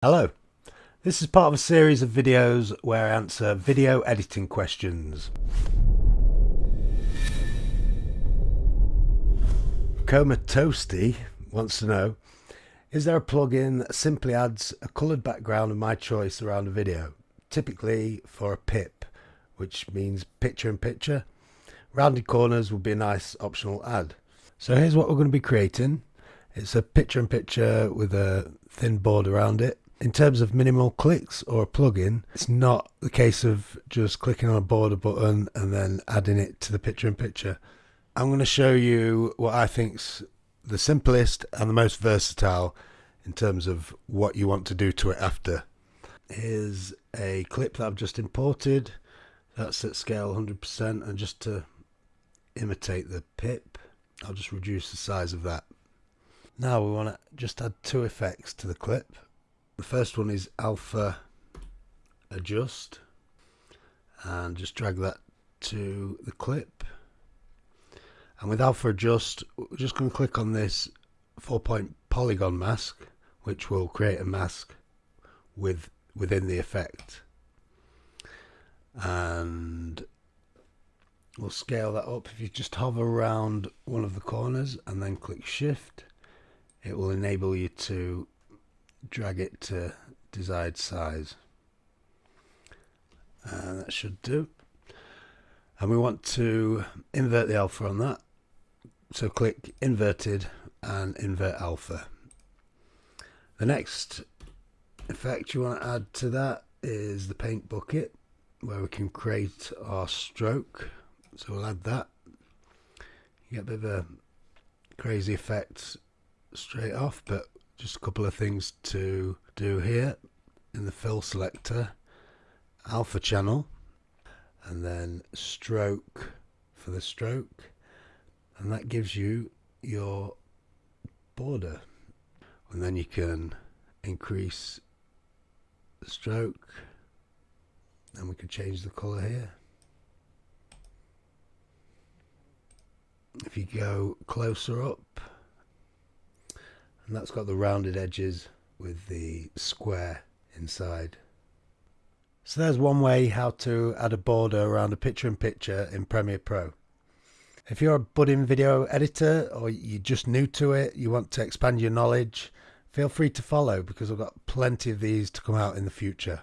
Hello, this is part of a series of videos where I answer video editing questions. Coma Toasty wants to know, is there a plugin that simply adds a coloured background of my choice around a video, typically for a PIP, which means picture in picture? Rounded corners would be a nice optional add. So here's what we're going to be creating. It's a picture in picture with a thin border around it in terms of minimal clicks or a plugin, it's not the case of just clicking on a border button and then adding it to the picture in picture. I'm going to show you what I think's the simplest and the most versatile in terms of what you want to do to it after. Here's a clip that I've just imported. That's at scale 100% and just to imitate the pip, I'll just reduce the size of that. Now we want to just add two effects to the clip. The first one is alpha adjust. And just drag that to the clip. And with alpha adjust we're just going to click on this four point polygon mask which will create a mask with within the effect. And we'll scale that up. If you just hover around one of the corners and then click shift it will enable you to drag it to desired size. And that should do. And we want to invert the alpha on that. So click inverted and invert alpha. The next effect you want to add to that is the paint bucket where we can create our stroke. So we'll add that. You get a bit of a crazy effect straight off but just a couple of things to do here in the fill selector. Alpha channel and then stroke for the stroke and that gives you your border. And then you can increase the stroke and we can change the color here. If you go closer up and that's got the rounded edges with the square inside. So there's one way how to add a border around a picture-in-picture -in, in Premiere Pro. If you're a budding video editor or you're just new to it, you want to expand your knowledge, feel free to follow because I've got plenty of these to come out in the future.